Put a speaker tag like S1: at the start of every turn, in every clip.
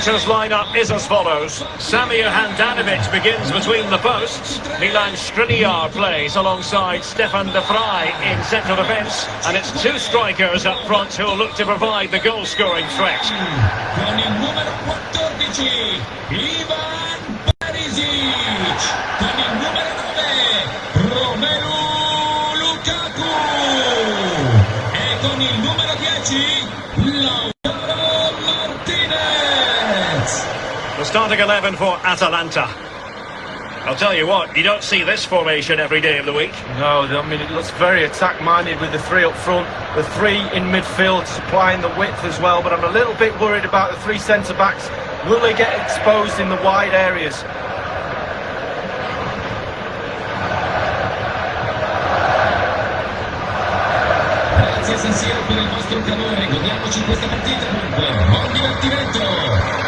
S1: Inter's lineup is as follows. Samir Handanovic begins between the posts. Milan Skriniar plays alongside Stefan de Vrij in central defence. And it's two strikers up front who'll look to provide the goal-scoring threat.
S2: Con il numero 14, Ivan.
S1: Starting 11 for Atalanta. I'll tell you what, you don't see this formation every day of the week.
S3: No, I mean, it looks very attack-minded with the three up front, the three in midfield supplying the width as well, but I'm a little bit worried about the three centre-backs. Will they get exposed in the wide areas?
S2: Grazie San Siro per il vostro calore, godiamoci questa partita dunque, buon divertimento!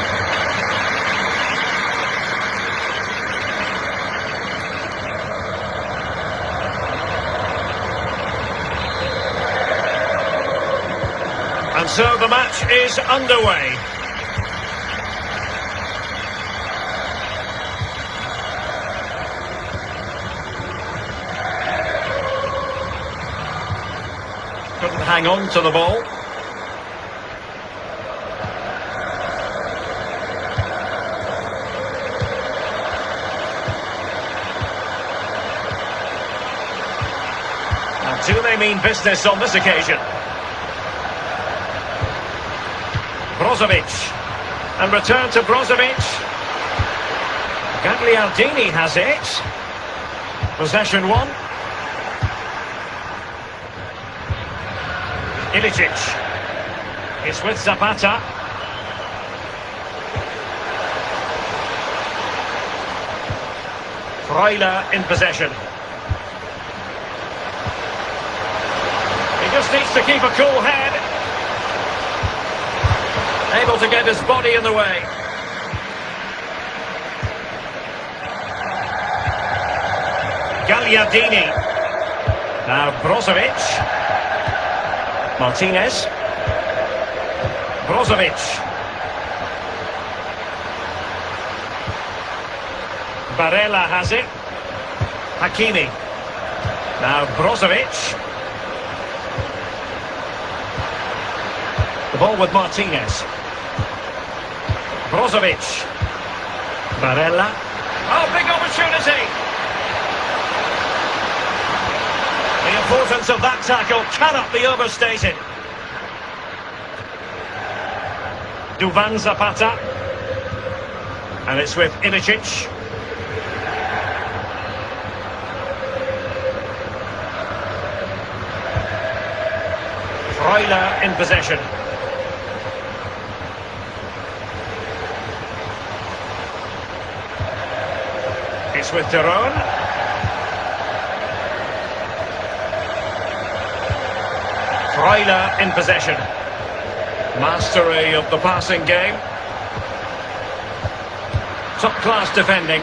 S1: And so the match is underway. Couldn't hang on to the ball. Do they mean business on this occasion? Brozovic. And return to Brozovic. Gagliardini has it. Possession won. Ilicic. It's with Zapata. Freuler in possession. He just needs to keep a cool head. Able to get his body in the way. Gagliardini. Now Brozovic. Martinez. Brozovic. Barella has it. Hakimi. Now Brozovic. The ball with Martinez. Brozovic. Barella. Oh, big opportunity. The importance of that tackle cannot be overstated. Duvan Zapata. And it's with Ilicic. Freuler in possession. With de Roon. Freuler in possession. Mastery of the passing game. Top class defending.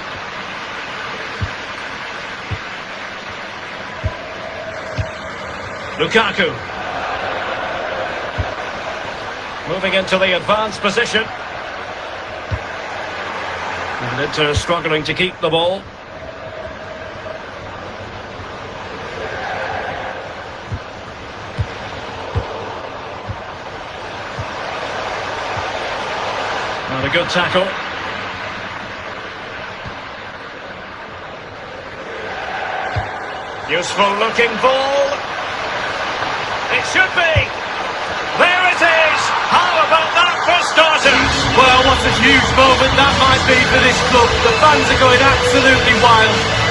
S1: Lukaku. Moving into the advanced position. And Inter struggling to keep the ball. A good tackle. Useful looking ball. It should be. There it is. How about that for starters?
S3: Well, what a huge moment that might be for this club. The fans are going absolutely wild.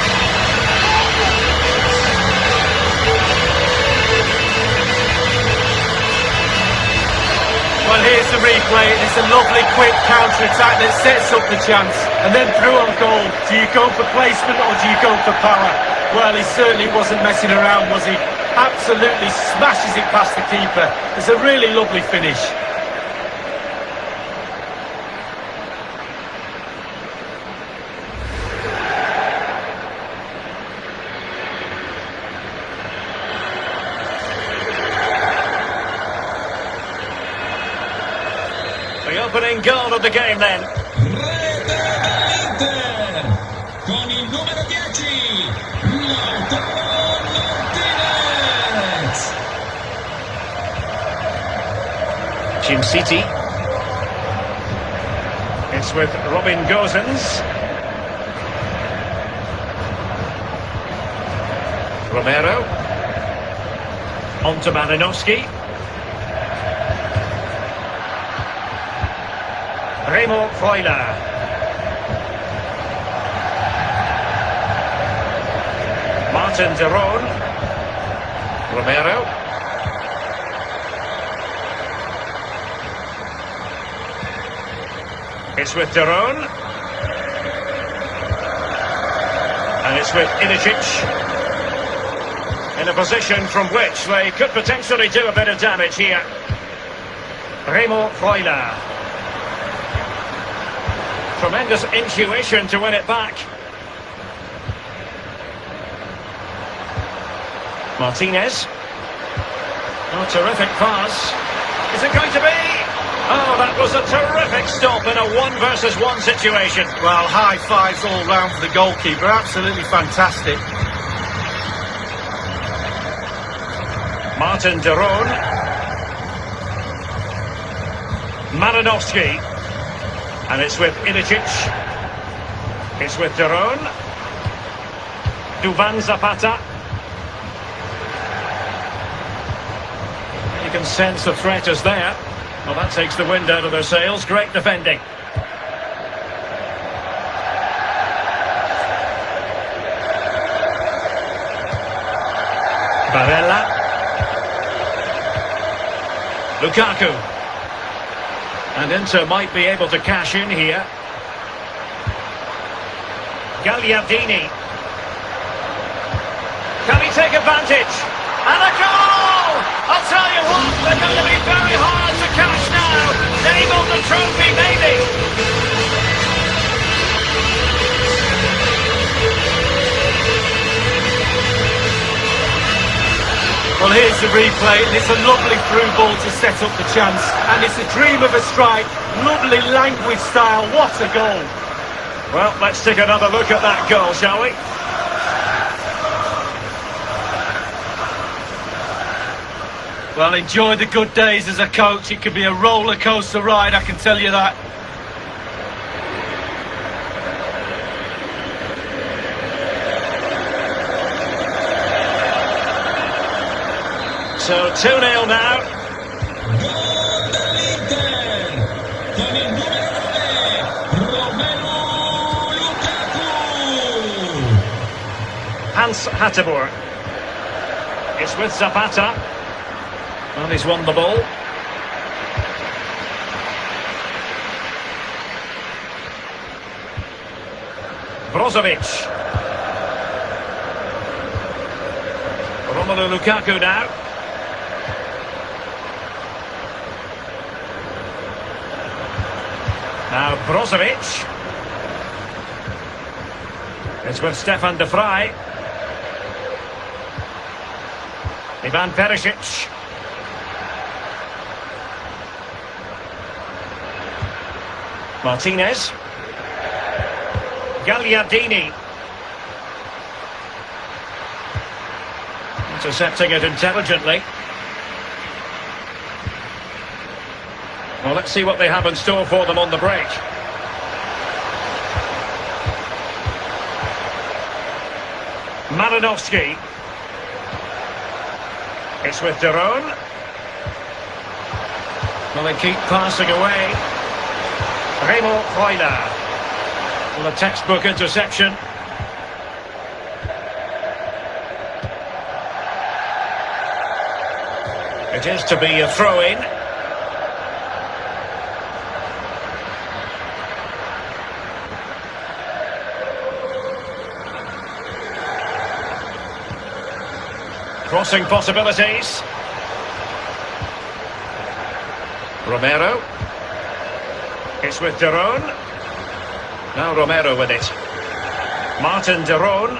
S3: Well, here's the replay. It's a lovely quick counter-attack that sets up the chance. And then through on goal. Do you go for placement or do you go for power? Well, he certainly wasn't messing around, was he? Absolutely smashes it past the keeper. It's a really lovely finish.
S1: The opening goal of the game then.
S2: Rete dell'Inter con il 10
S1: Djimsiti. It's with Robin Gosens. Romero. On to Malinovskyi. Remo Freuler. Martin de Roon. Romero. It's with de Roon. And it's with Ilicic. In a position from which they could potentially do a bit of damage here. Remo Freuler. Tremendous intuition to win it back. Martinez. Oh, terrific pass. Is it going to be? Oh, that was a terrific stop in a one versus one situation.
S3: Well, high fives all round for the goalkeeper. Absolutely fantastic.
S1: Martin de Roon. Malinovskyi. And it's with Ilicic. It's with de Duvan Zapata. You can sense the threat is there. Well, that takes the wind out of their sails. Great defending. Barella. Lukaku. And Inter might be able to cash in here. Gagliardini. Can he take advantage? And a goal! I'll tell you what, they're going to be very hard to catch now. Name on the trophy, maybe.
S3: Well, here's the replay, and it's a lovely through ball to set up the chance. And it's a dream of a strike. Lovely language style. What a goal.
S1: Well, let's take another look at that goal, shall we?
S3: Well, enjoy the good days as a coach. It could be a roller coaster ride, I can tell you that.
S1: So 2-0 now.
S2: Gol dell'Inter con il numero 9 Romelu Lukaku
S1: Hans Hateboer. It's with Zapata. Well, he's won the ball. Brozovic. Romelu Lukaku now. Now Brozovic. It's with Stefan de Vrij. Ivan Perisic. Martinez. Gagliardini. Intercepting it intelligently. Well, let's see what they have in store for them on the break. Malinovskyi. It's with de Roon. Well, they keep passing away. Remo Freuler. Well, a textbook interception. It is to be a throw-in. Crossing possibilities. Romero. It's with de Roon. Now Romero with it. Martin de Roon.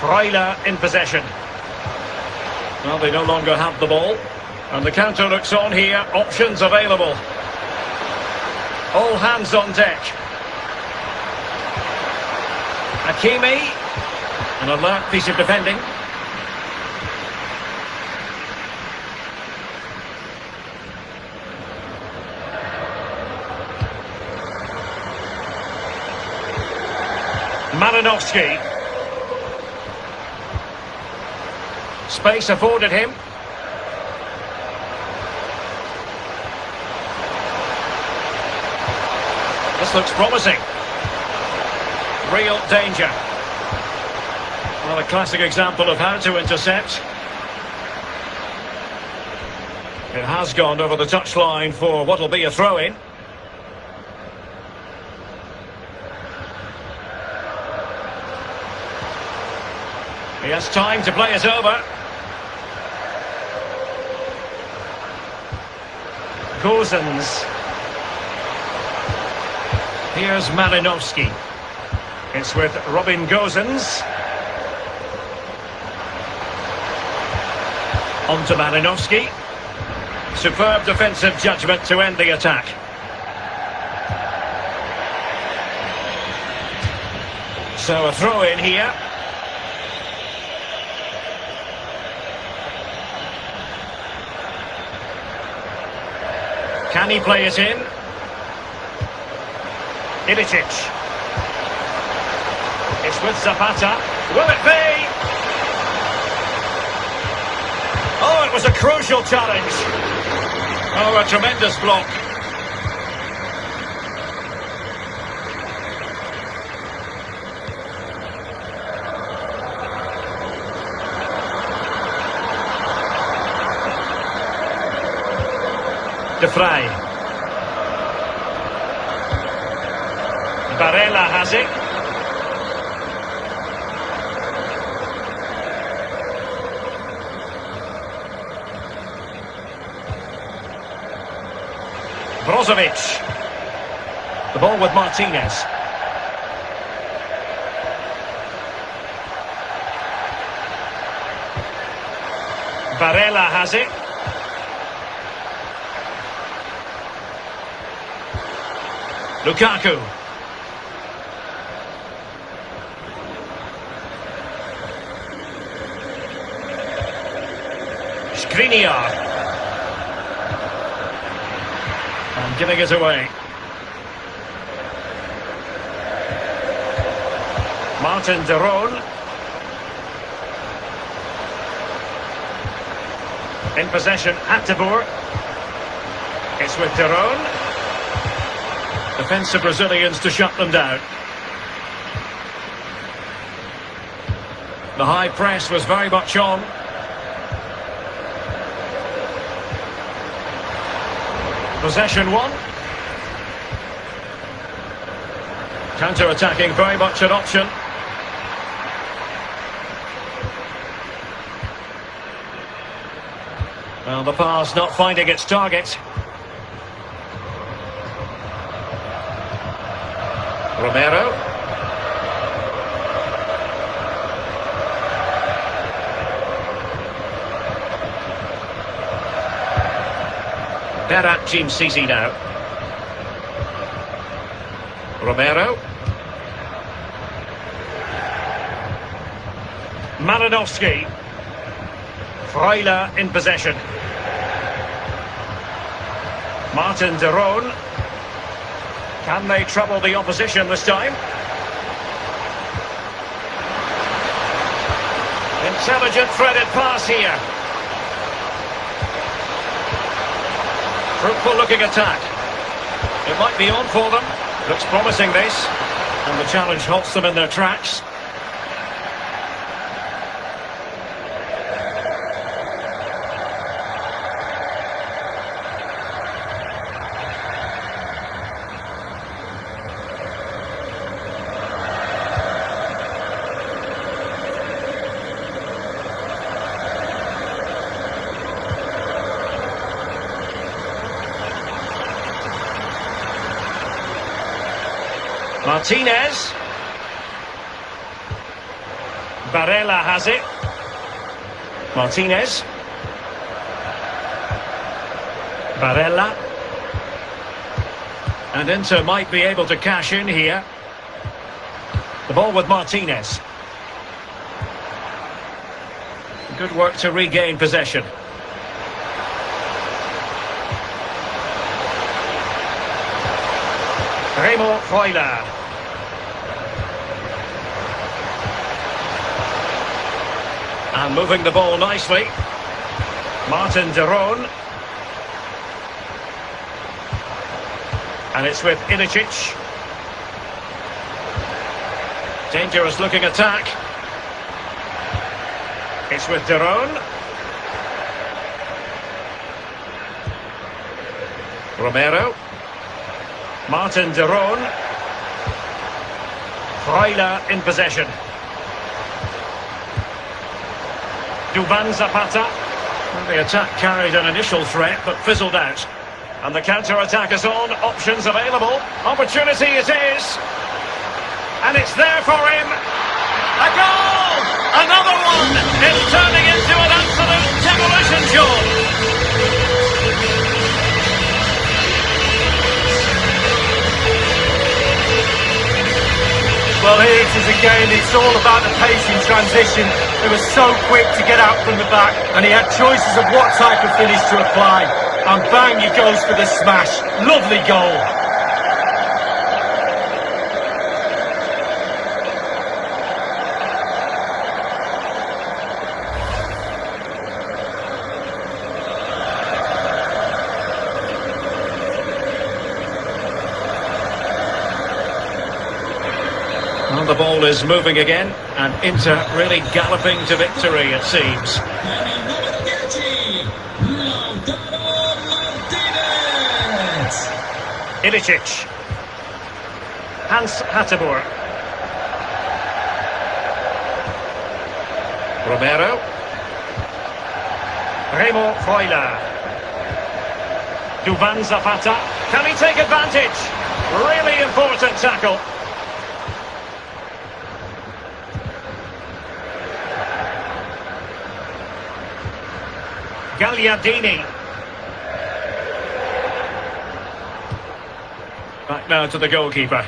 S1: Freuler in possession. Well, they no longer have the ball. And the counter looks on here. Options available. All hands on deck. Hakimi. An alert piece of defending. Malinovsky. Space afforded him. This looks promising. Real danger. Well, a classic example of how to intercept. It has gone over the touchline for what will be a throw-in. Time to play it over. Gosens. Here's Malinovskyi. It's with Robin Gosens. On to Malinovsky. Superb defensive judgment to end the attack. So a throw in here. Can he play it in? Ilicic. It's with Zapata. Will it be? Oh, it was a crucial challenge. Oh, a tremendous block. De Vrij. Barella has it. Brozovic. The ball with Martinez. Barella has it. Lukaku. Skriniar. And giving it away. Martin de Roon. In possession, Hateboer. It's with de Roon. Defensive Brazilians to shut them down. The high press was very much on. Possession won. Counter-attacking very much an option. Well, the pass not finding its target. Romero. Berat Djimsiti now. Romero. Malinovsky. Freuler in possession. Martin de Roon. Can they trouble the opposition this time? Intelligent threaded pass here. Fruitful looking attack. It might be on for them. Looks promising this. And the challenge halts them in their tracks. Martinez. Barella has it. Martinez. Barella. And Inter might be able to cash in here. The ball with Martinez. Good work to regain possession. Remo Freuler. And moving the ball nicely. Martin de Roon. And it's with Ilicic. Dangerous looking attack. It's with de Roon. Romero. Martin de Roon. Freuler in possession. Duvan Zapata. The attack carried an initial threat, but fizzled out. And the counter-attack is on, options available. Opportunity it is. And it's there for him. A goal! Another one! It's turning into an absolute demolition job.
S3: Well, here it is again. It's all about the pace in transition. It was so quick to get out from the back, and he had choices of what type of finish to apply. And bang, he goes for the smash. Lovely goal.
S1: The ball is moving again, and Inter really galloping to victory, it seems.
S2: Con il numero 10, Lautaro Martinez.
S1: Ilicic. Hans Hateboer. Romero. Remo Freuler. Duvan Zapata. Can he take advantage? Really important tackle. Gagliardini. Back now to the goalkeeper.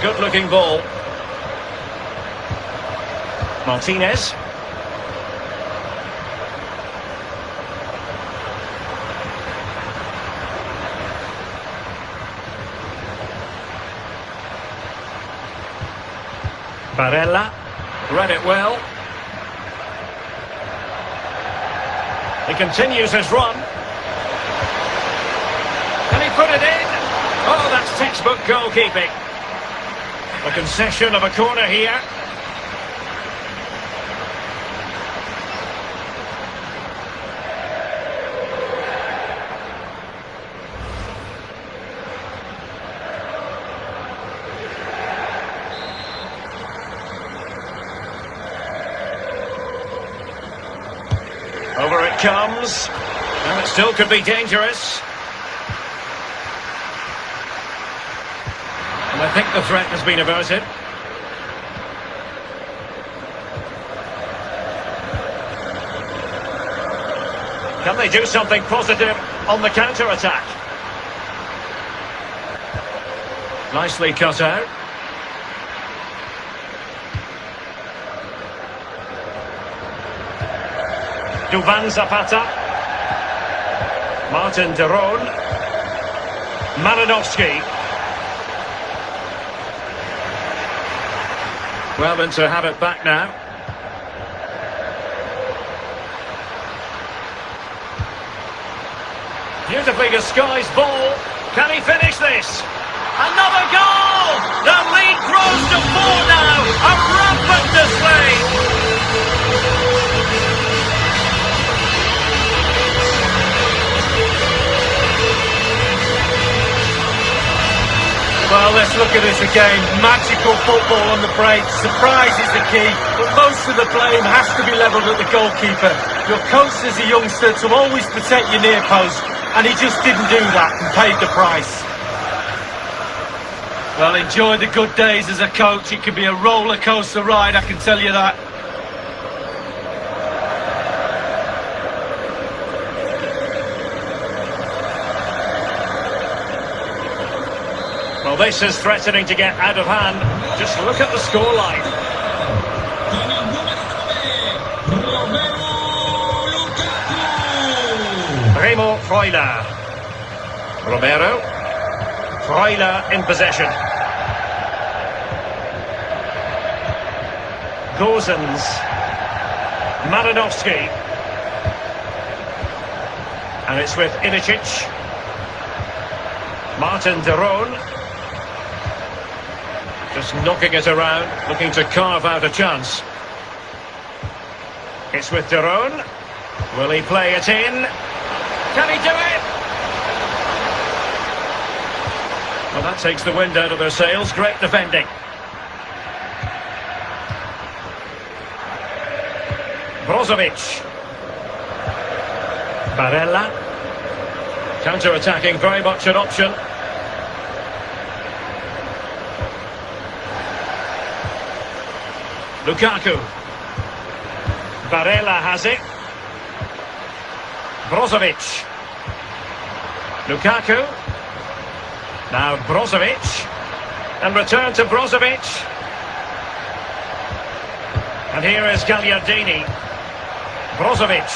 S1: Good looking ball. Martinez. Barella. Read it well. He continues his run. Can he put it in? Oh, that's textbook goalkeeping. A concession of a corner here. Comes. And it still could be dangerous. And I think the threat has been averted. Can they do something positive on the counter-attack? Nicely cut out. Duvan Zapata. Martin de Roon. Malinovskyi. Well, then to have it back now. Beautifully disguised ball. Can he finish this? Another goal! The lead grows to four now. A rampant display.
S3: Well, let's look at this again. Magical football on the break. Surprise is the key, but most of the blame has to be levelled at the goalkeeper. Your coach as a youngster to always protect your near post, and he just didn't do that and paid the price. Well, enjoy the good days as a coach. It can be a roller coaster ride, I can tell you that.
S1: This is threatening to get out of hand. Just look at the scoreline.
S2: Con il numero 9, Romelu Lukaku.
S1: Remo Freuler. Romero. Freuler in possession. Gosens. Malinovsky. And it's with Ilicic. Martin de Roon. Just knocking it around, looking to carve out a chance. It's with de Roon. Will he play it in? Can he do it? Well, that takes the wind out of their sails. Great defending. Brozovic. Barella. Counter-attacking, very much an option. Lukaku. Barella has it. Brozovic. Lukaku. Now Brozovic. And return to Brozovic. And here is Gagliardini. Brozovic.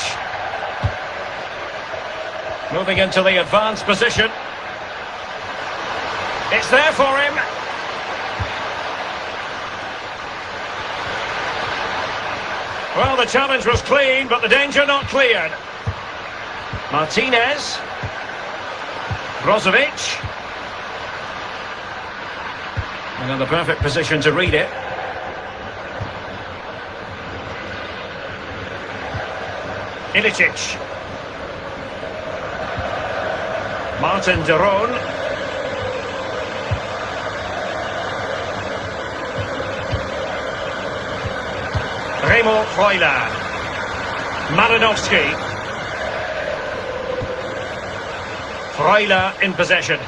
S1: Moving into the advanced position. It's there for him. Well, the challenge was clean, but the danger not cleared. Martinez. Brozovic. And in the perfect position to read it. Ilicic. Martin de Remo Freuler. Malinovsky. Freuler in possession.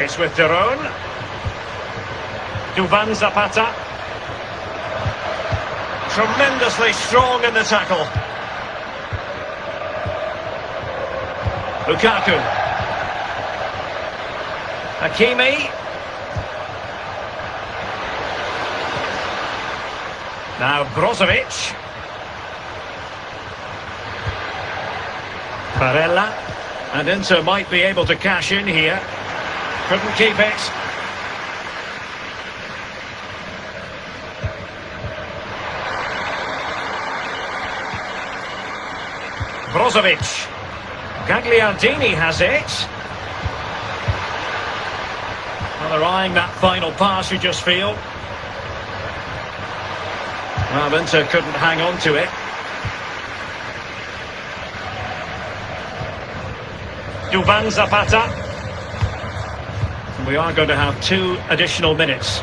S1: It's with de Duvan Zapata. Tremendously strong in the tackle. Lukaku. Hakimi. Now Brozovic. Barella. And Inter might be able to cash in here. Couldn't keep it. Brozovic. Gagliardini has it. Well, they're eyeing that final pass, you just feel. Inter couldn't hang on to it. Duvan Zapata. We are going to have two additional minutes.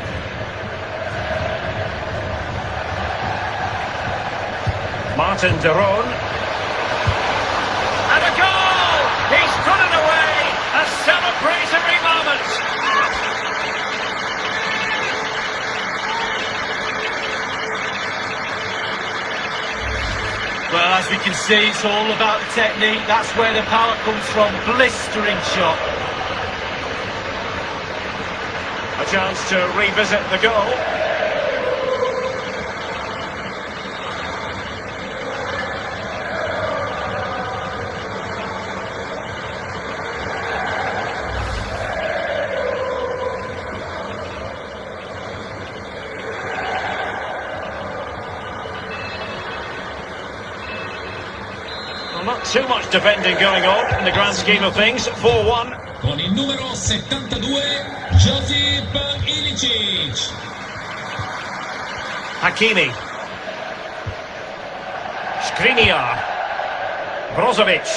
S1: Martin de Roon. And a goal! He's put it away! A celebratory moment!
S3: Well, as we can see, it's all about the technique. That's where the power comes from. Blistering shot.
S1: A chance to revisit the goal. Too much defending going on in the grand scheme of things. 4-1.
S2: Con il numero 72, Josip Ilicic.
S1: Hakimi. Skriniar. Brozovic.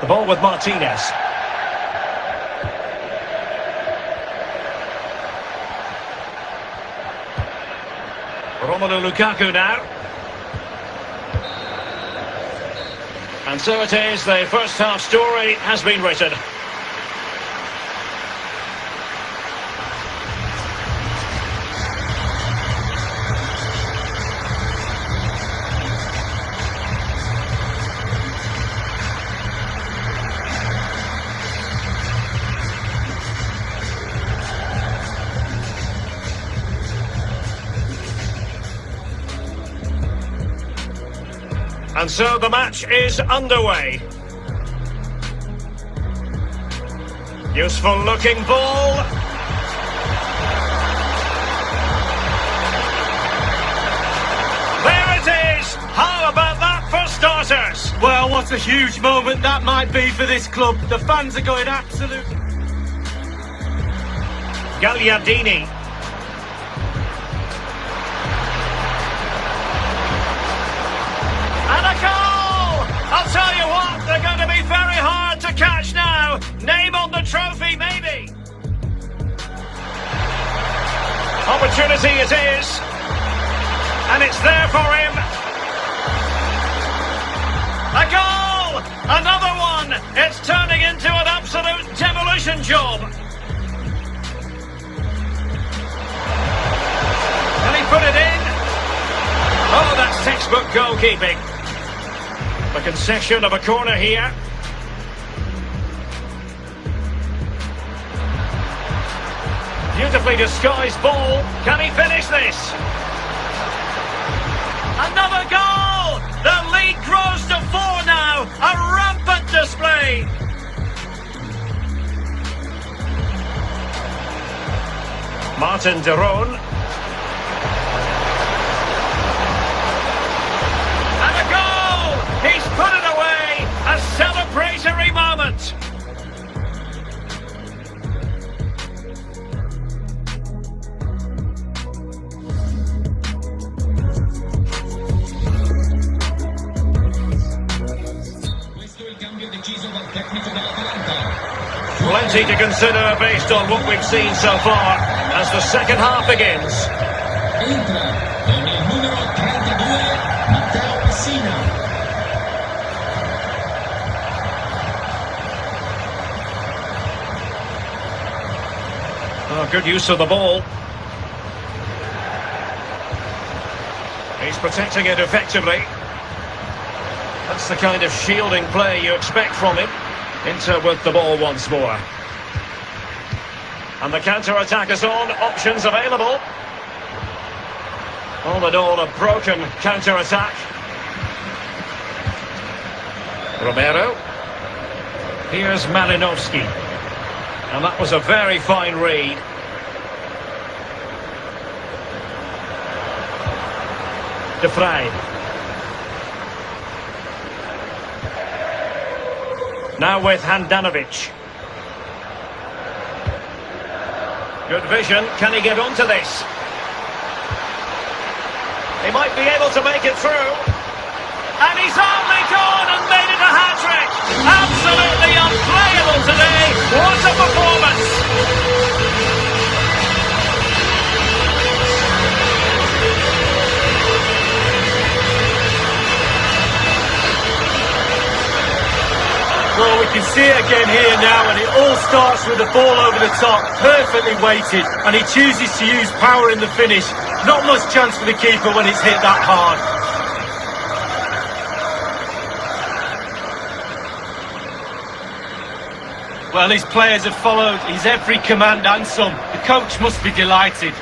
S1: The ball with Martinez. Romelu Lukaku now. And so it is, the first half story has been written. And so the match is underway. Useful looking ball. There it is! How about that for starters?
S3: Well, what a huge moment that might be for this club. The fans are going absolutely...
S1: Gagliardini. Opportunity it is. And it's there for him. A goal! Another one! It's turning into an absolute demolition job. Can he put it in? Oh, that's textbook goalkeeping. The concession of a corner here. Beautifully disguised ball. Can he finish this? Another goal! The lead grows to four now. A rampant display. Martin de To consider based on what we've seen so far as the second half begins.
S2: Numero 32 Matteo.
S1: Oh, good use of the ball. He's protecting it effectively. That's the kind of shielding play you expect from him. Inter with the ball once more. And the counter-attack is on, options available. All in all, a broken counter-attack. Romero. Here's Malinovskyi. And that was a very fine read. De. Now with Handanovic. Good vision. Can he get onto this? He might be able to make it through. And he's only gone and made it a hat-trick. Absolutely unplayable today. What a performance.
S3: Can see it again here now, and it all starts with the ball over the top, perfectly weighted, and he chooses to use power in the finish. Not much chance for the keeper when it's hit that hard. Well, his players have followed his every command and some. The coach must be delighted.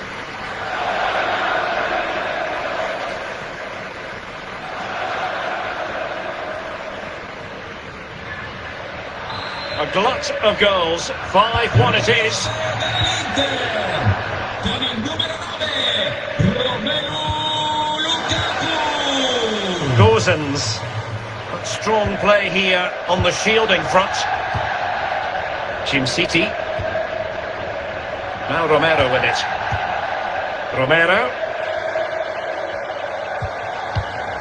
S1: Glut of goals. 5-1 it is.
S2: Inter con il numero 9 Romelu Lukaku.
S1: Gosens. Strong play here on the shielding front. Djimsiti. Now Romero with it. Romero.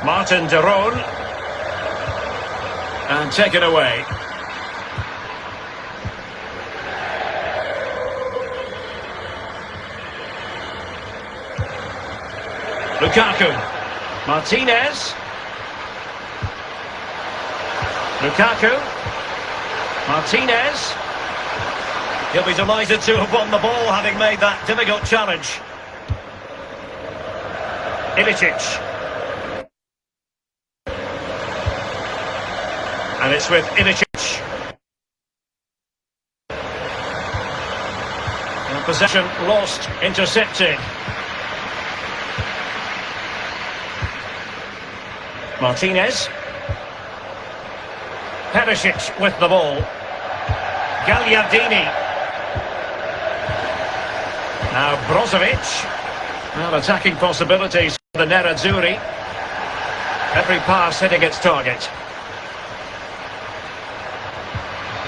S1: Martin de Roon. And taken away. Lukaku. Martinez. Lukaku. Martinez. He'll be delighted to have won the ball having made that difficult challenge. Ilicic. And it's with Ilicic. And possession lost, intercepted. Martinez. Perisic with the ball. Gagliardini. Now Brozovic. Well, attacking possibilities for the Nerazzurri. Every pass hitting its target.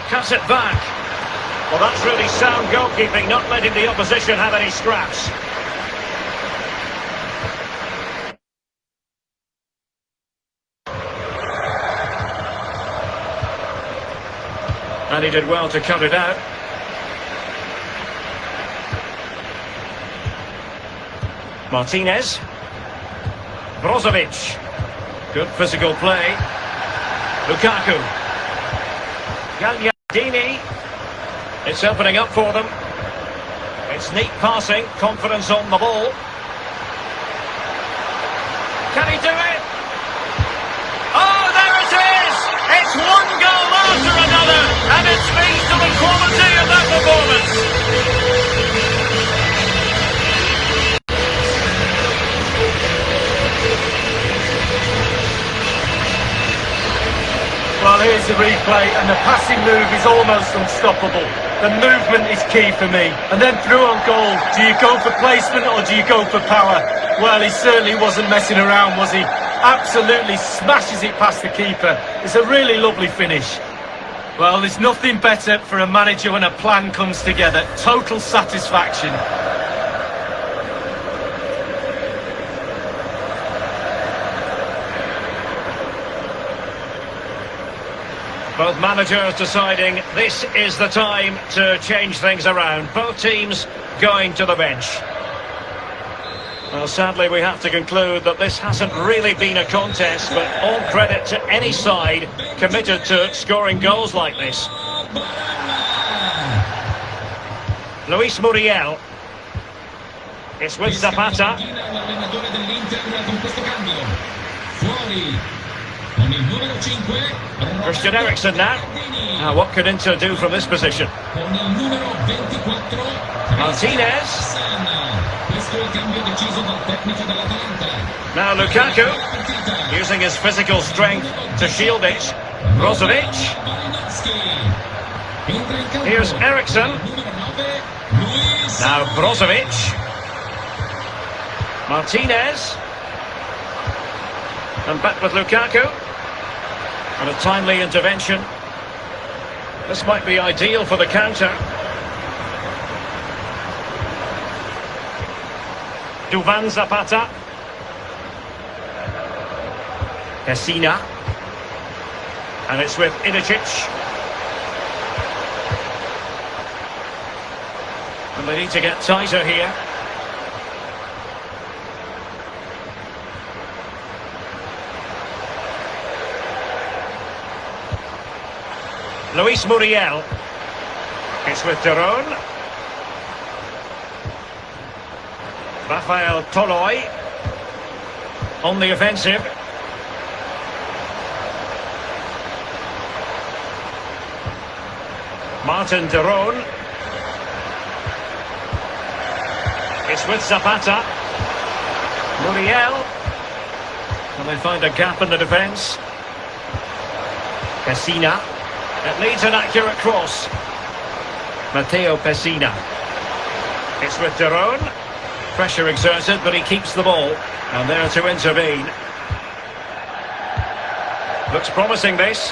S1: Cuts it back. Well, that's really sound goalkeeping, not letting the opposition have any scraps. And he did well to cut it out. Martinez. Brozovic. Good physical play. Lukaku. Gagliardini. It's opening up for them. It's neat passing, confidence on the ball. Can he do it? Oh, there it is! It's one goal after another, and it speaks to the quality of that performance.
S3: Well, here's the replay, and the passing move is almost unstoppable. The movement is key for me. And then through on goal, do you go for placement or do you go for power? Well, he certainly wasn't messing around, was he? Absolutely smashes it past the keeper. It's a really lovely finish. Well, there's nothing better for a manager when a plan comes together. Total satisfaction.
S1: Both managers deciding this is the time to change things around. Both teams going to the bench. Well, sadly, we have to conclude that this hasn't really been a contest, but all credit to any side committed to scoring goals like this. Luis Muriel. It's with Zapata.
S2: L'allenatore dell'Inter con questo cambio. Fuori. Con il numero 5.
S1: Christian Eriksen now. Now, what could Inter do from this position?
S2: Con il numero 24.
S1: Martinez.
S2: Hassan. Questo è il cambio deciso dal tecnico dell'Atalanta.
S1: Now Lukaku, using his physical strength to shield it. Brozovic. Here's Eriksen.
S2: Numero 9. Luis.
S1: Now Brozovic. Martinez. And back with Lukaku. And a timely intervention. This might be ideal for the counter. Duvan Zapata. Pessina. And it's with Ilicic. And they need to get tighter here. Luis Muriel. It's with de Roon. Rafael Toloi. On the offensive. Martin de Roon. It's with Zapata. Muriel. And they find a gap in the defence. Pessina. It needs an accurate cross. Matteo Pessina. It's with de Roon. Pressure exerted, but he keeps the ball. And there to intervene. Looks promising, this.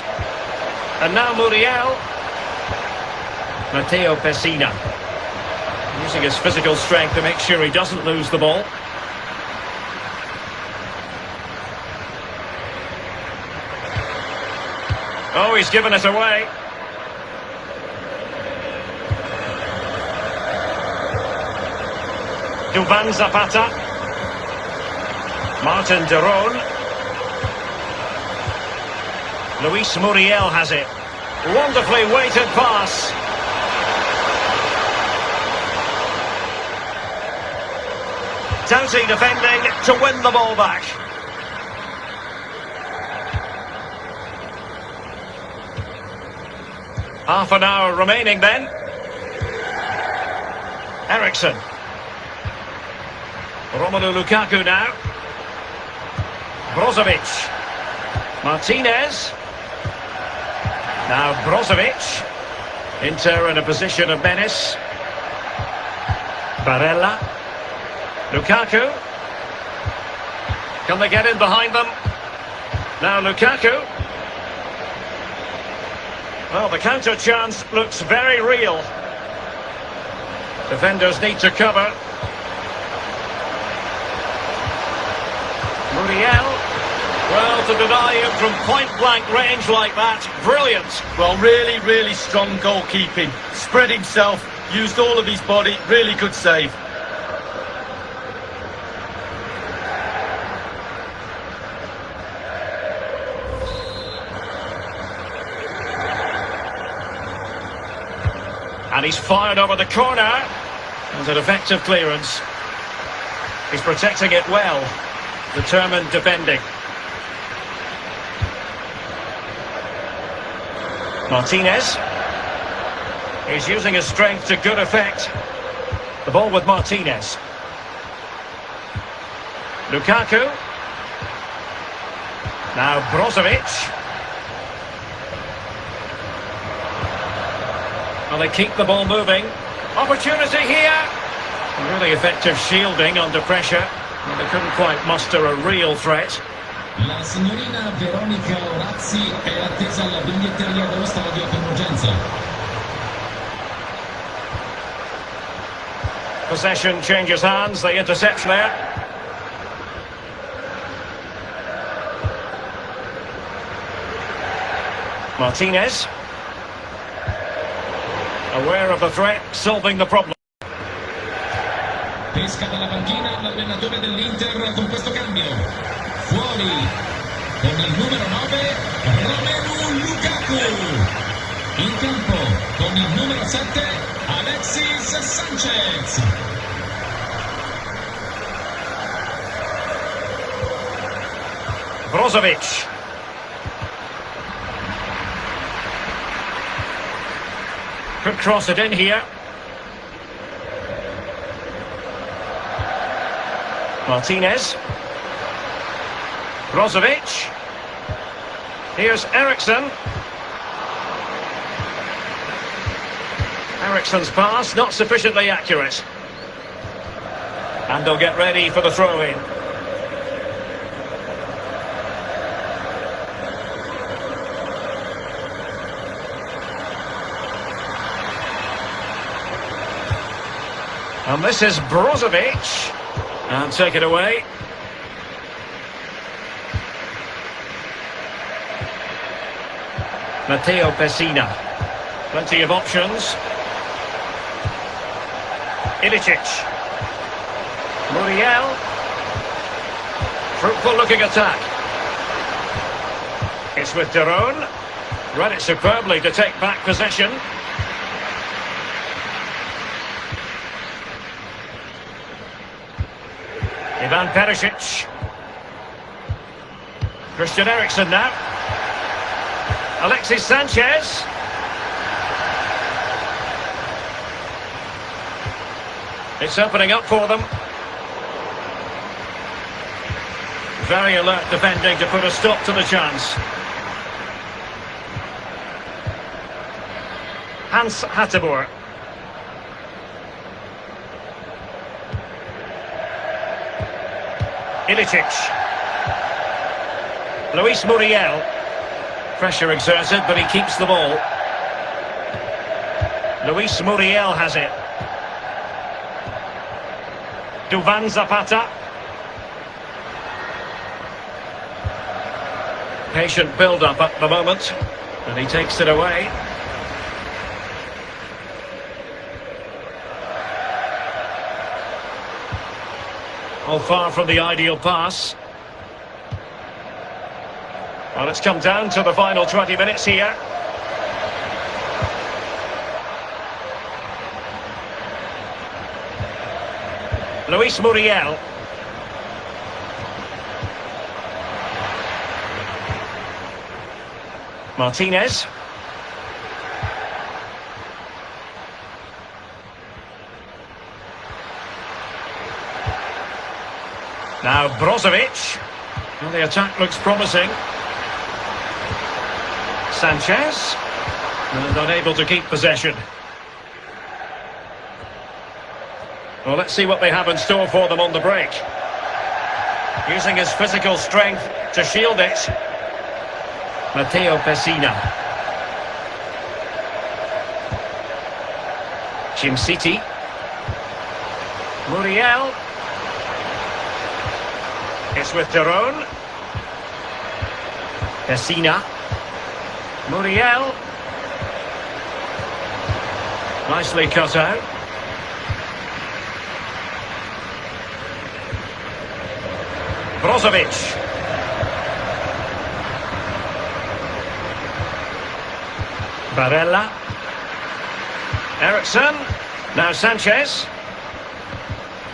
S1: And now Muriel. Matteo Pessina. Using his physical strength to make sure he doesn't lose the ball. Oh, he's given it away. Duvan Zapata. Martin de Roon. Luis Muriel has it. Wonderfully weighted pass. Doughty defending to win the ball back. Half an hour remaining then. Eriksen. Romelu Lukaku now. Brozovic. Martinez. Now Brozovic. Inter in a position of menace. Barella. Lukaku. Can they get in behind them? Now Lukaku. Well, the counter chance looks very real. Defenders need to cover. Muriel. Well, to deny him from point-blank range like that, brilliant.
S3: Well, really, really strong goalkeeping. Spread himself, used all of his body, really good save.
S1: And he's fired over the corner. And an effective clearance. He's protecting it well. Determined defending. Martinez. He's using his strength to good effect. The ball with Martinez. Lukaku. Now Brozovic. Well, they keep the ball moving. Opportunity here. Really effective shielding under pressure. They couldn't quite muster a real threat.
S2: La signorina Veronica Orazzi è attesa alla biglietteria dello stadio per urgenza.
S1: Possession changes hands, the interception there. Martinez. Aware of the threat, solving the problem.
S2: Pesca dalla panchina l'allenatore dell'Inter con questo cambio. Fuori con il numero 9 Romelu Lukaku. In campo con il numero 7 Alexis Sanchez.
S1: Brozovic. Could cross it in here. Martinez. Brozovic. Here's Eriksen. Eriksen's pass, not sufficiently accurate. And they'll get ready for the throw-in. And this is Brozovic. And take it away. Matteo Pessina. Plenty of options. Ilicic. Muriel. Fruitful looking attack. It's with de Roon. Read it superbly to take back possession. Ivan Perisic. Christian Eriksen now. Alexis Sanchez. It's opening up for them. Very alert defending to put a stop to the chance. Hans Hateboer. Ilicic. Luis Muriel. Pressure exerted, but he keeps the ball. Luis Muriel has it. Duvan Zapata. Patient build-up at the moment, and he takes it away. All far from the ideal pass. Well, it's come down to the final 20 minutes here. Luis Muriel. Martinez. Now Brozovic. Well, the attack looks promising. Sanchez. And unable to keep possession. Well, let's see what they have in store for them on the break. Using his physical strength to shield it. Matteo Pessina. Djimsiti. Muriel. With de Roon. Pessina. Muriel. Nicely cut out. Brozovic. Barella. Eriksen. Now Sanchez.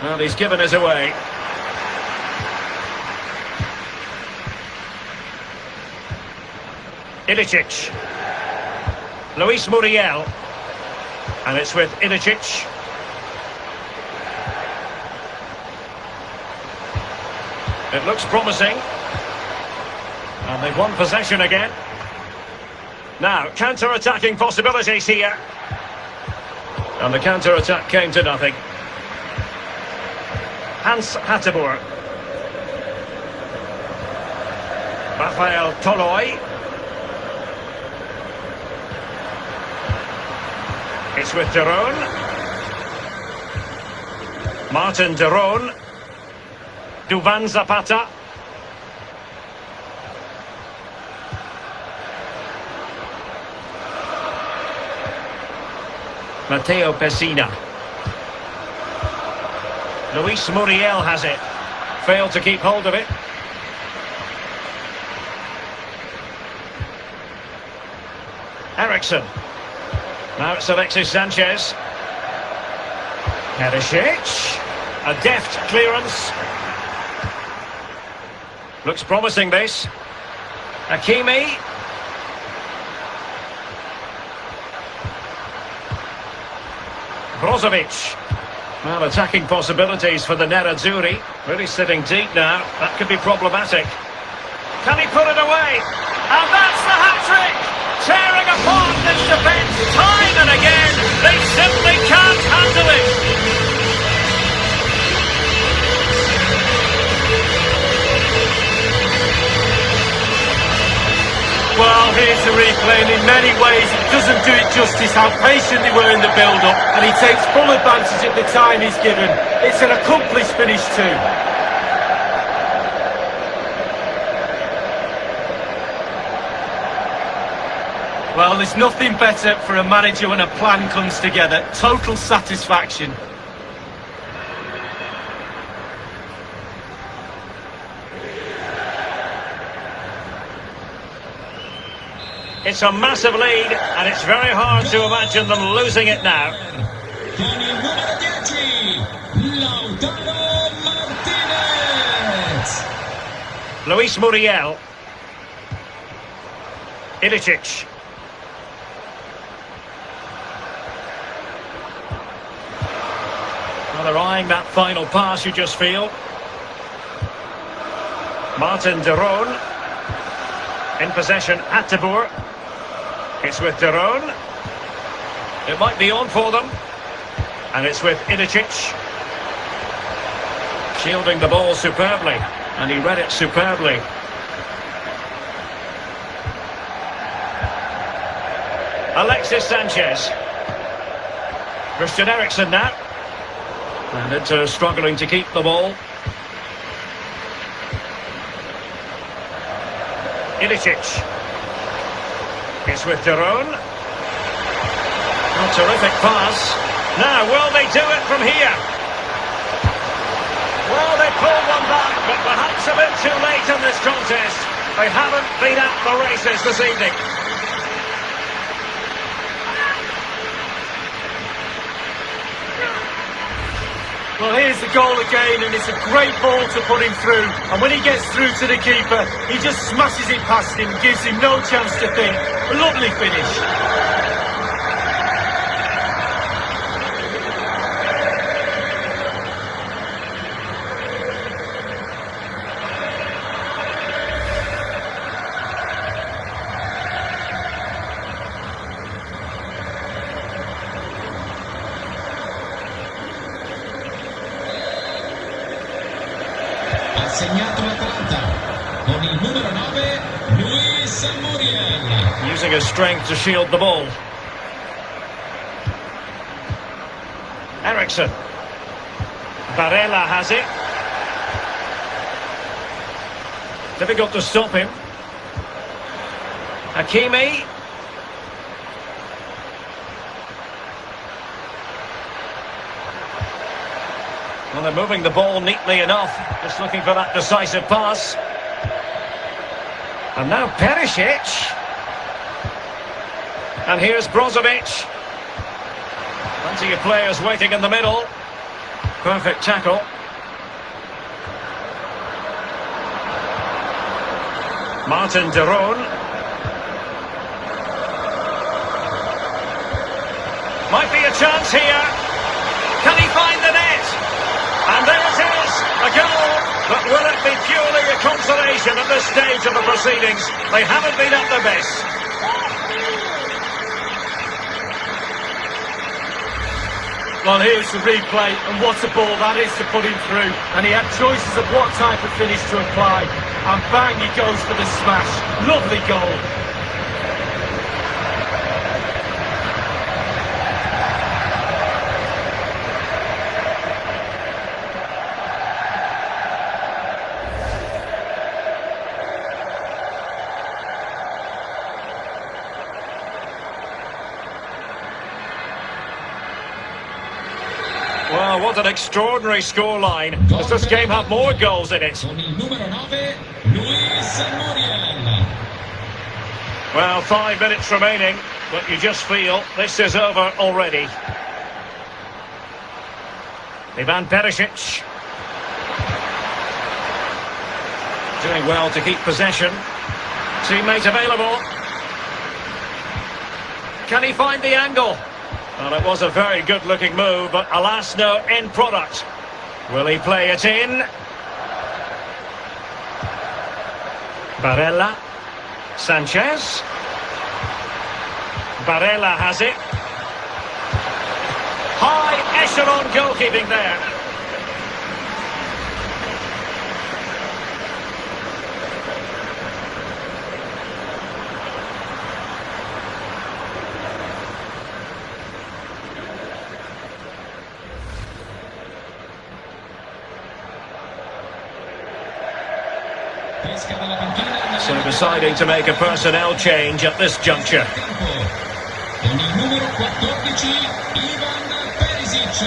S1: Well, he's given us away. Ilicic. Luis Muriel. And it's with Ilicic. It looks promising. And they've won possession again. Now, counter-attacking possibilities here. And the counter-attack came to nothing. Hans Hateboer. Rafael Toloi. It's with de Roon. Martin de Roon. Duvan Zapata. Matteo Pessina. Luis Muriel has it. Failed to keep hold of it. Eriksen. Now it's Alexis Sanchez. Perisic. A deft clearance. Looks promising this. Hakimi. Brozovic. Well, attacking possibilities for the Nerazzurri. Really sitting deep now. That could be problematic. Can he put it away? And that's the hat-trick! Tearing apart this defence and again. They simply can't handle it.
S3: Well, here's the replay, and in many ways it doesn't do it justice how patient they were in the build-up, and he takes full advantage at the time he's given. It's an accomplished finish too. Well, there's nothing better for a manager when a plan comes together. Total satisfaction.
S1: It's a massive lead, and it's very hard to imagine them losing it now.
S2: Con il numero 10, Lautaro Martinez.
S1: Luis Muriel. Ilicic. Well, they're eyeing that final pass, you just feel. Martin de Roon. In possession, at Hateboer. It's with de Roon. It might be on for them. And it's with Ilicic. Shielding the ball superbly. And he read it superbly. Alexis Sanchez. Christian Eriksen now. And Inter uh, struggling to keep the ball. Ilicic. It's with de Roon. A terrific pass. Now, will they do it from here? Well, they pulled one back, but perhaps a bit too late in this contest. They haven't been at the races this evening.
S3: Well, here's the goal again, and it's a great ball to put him through. And when he gets through to the keeper, he just smashes it past him, gives him no chance to think. A lovely finish.
S2: Ha segnato l'Atalanta con il numero 9 Luis Muriel.
S1: Using his strength to shield the ball. Eriksen. Barella has it. Difficult to stop him. Hakimi. Well, they're moving the ball neatly enough. Just looking for that decisive pass. And now Perisic. And here's Brozovic. Plenty of players waiting in the middle. Perfect tackle. Martin de Roon. Might be a chance here. Can he find the net? And there it is, a goal. But will it be purely a consolation at this stage of the proceedings? They haven't been at their best.
S3: Well, here's the replay, and what a ball that is to put him through. And he had choices of what type of finish to apply. And bang, he goes for the smash. Lovely goal.
S1: What an extraordinary scoreline. Does this game have more goals in it?
S2: Con il numero 9 Luis Muriel.
S1: Well, five minutes remaining, but you just feel this is over already. Ivan Perisic. Doing well to keep possession. Teammate available. Can he find the angle? It was a very good-looking move, but alas, no end product. Will he play it in? Barella. Sanchez. Barella has it. High echelon goalkeeping there. Deciding to make a personnel change at this juncture.
S2: campo. Con il numero 14 Ivan Perisic.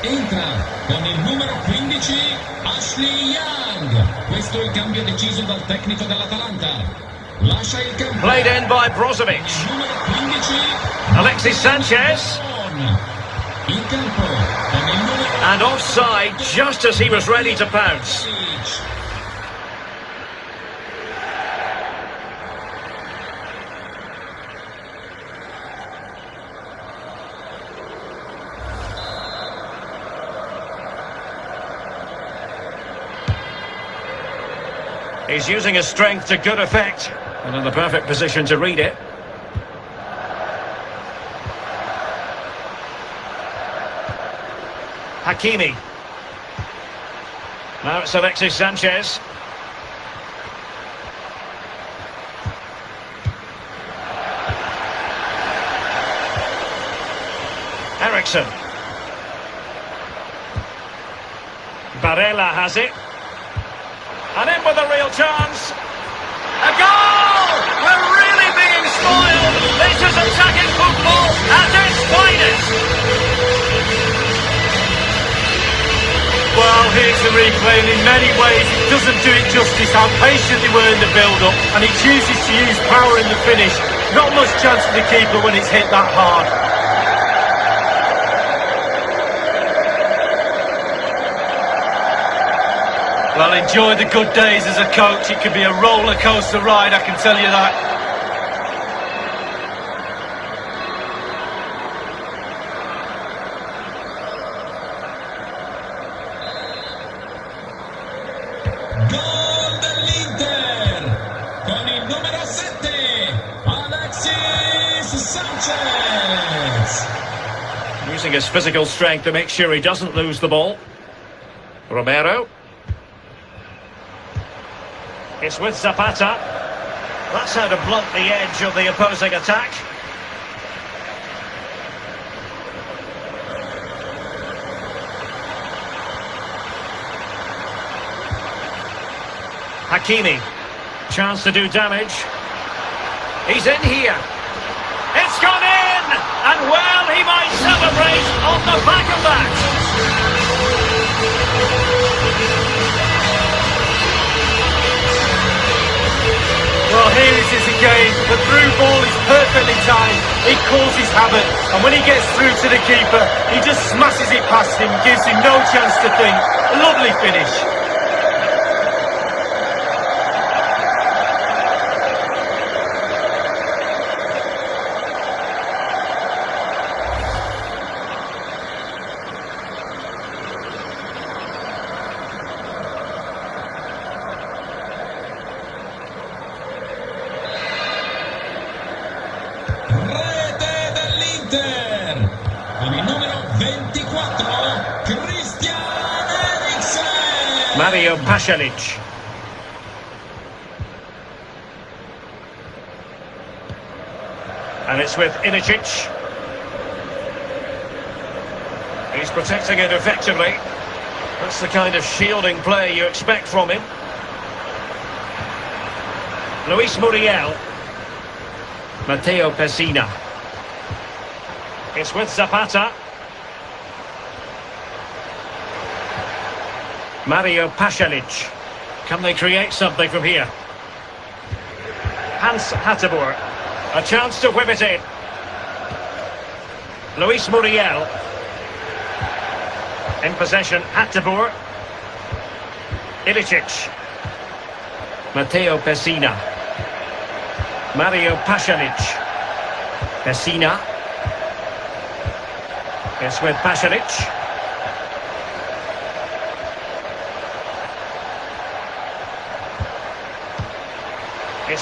S2: Entra con il numero 15 Ashley Young. Questo è il cambio deciso dal tecnico dell'Atalanta. Lascia il campo.
S1: Played in by Brozovic.
S2: Numero 15
S1: Alexis Sanchez.
S2: In campo con il numero
S1: And offside just as he was ready to pounce. He's using his strength to good effect. And in the perfect position to read it. Hakimi. Now it's Alexis Sanchez. Eriksen. Barella has it. And in with a real chance. A goal! We're really being spoiled. This is attacking football at its finest.
S3: Well, here's the replay, and in many ways it doesn't do it justice how patient they were in the build-up, and he chooses to use power in the finish. Not much chance for the keeper when it's hit that hard. Well, enjoy the good days as a coach. It could be a roller coaster ride, I can tell you that.
S2: Gol dell'Inter con il numero 7 Alexis Sanchez.
S1: Using his physical strength to make sure he doesn't lose the ball. Romero. It's with Zapata. That's how to blunt the edge of the opposing attack. Hakimi. Chance to do damage. He's in here. It's gone in! And well, he might celebrate on the back of that.
S3: Well, here it is again. The through ball is perfectly timed. It causes havoc. And when he gets through to the keeper, he just smashes it past him, gives him no chance to think. A lovely finish.
S1: Mario Pasalic. And it's with Ilicic. He's protecting it effectively. That's the kind of shielding play you expect from him. Luis Muriel. Matteo Pessina. It's with Zapata. Mario Pasalic. Can they create something from here? Hans Hateboer. A chance to whip it in. Luis Muriel. In possession, Hateboer. Ilicic. Matteo Pessina. Mario Pasalic. Pessina. It's with Pasalic.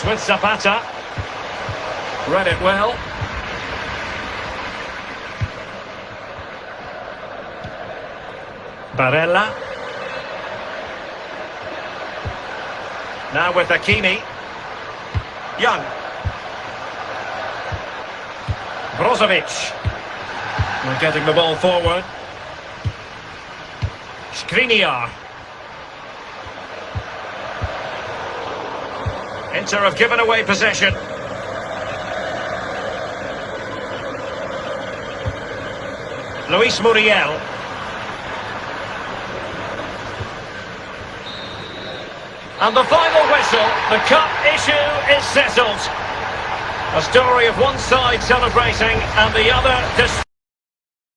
S1: It's with Zapata. Read it well. Barella. Now with Hakimi. Young. Brozovic. We're getting the ball forward. Skriniar. Inter have given away possession. Luis Muriel. And the final whistle, the cup issue is settled. A story of one side celebrating and the other...